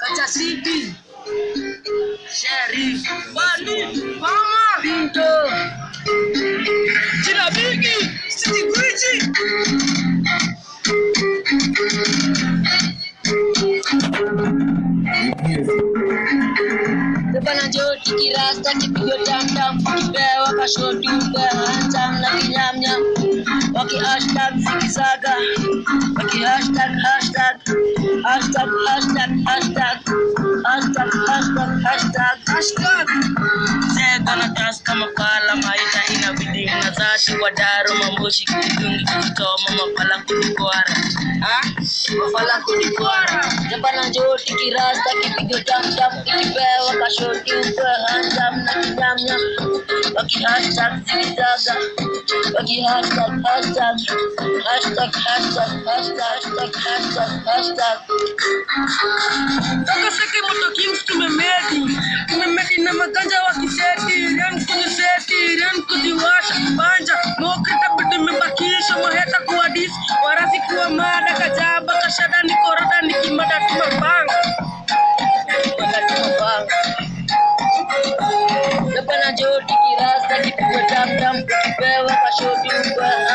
Kaca City, Sherry, Bandi, Mama, Pinto, Cina Bigi, City Gucci. Depan aja dikira staki video dam-dam Kipewa kashoti ubehantam na kinyam-nyam Waki hashtag zikizaga Waki hashtag hashtag Hashtag hashtag. Hashtag Hashtag hashtag hashtag Hashtag Zega na tas kama pala maisha inabidi unazati wadaro mamboshi kidungi kujitoma mapala kudikwara Ah? Mapala kudikwara Depan aja dikira staki video dam-dam Kipewa kashoti ubehantam na kinyam-nyam Waki hashtag zikizaga Waki hashtag hashtag Hashtag hashtag hashtag hashtag hashtag hashtag seki moto kings tumemedi Boys warasi kuwa mada kajaba kashadani korodani kimada tumabang Lepas na jodi kirasa kipiwa dam dam kipewa kashodi ubah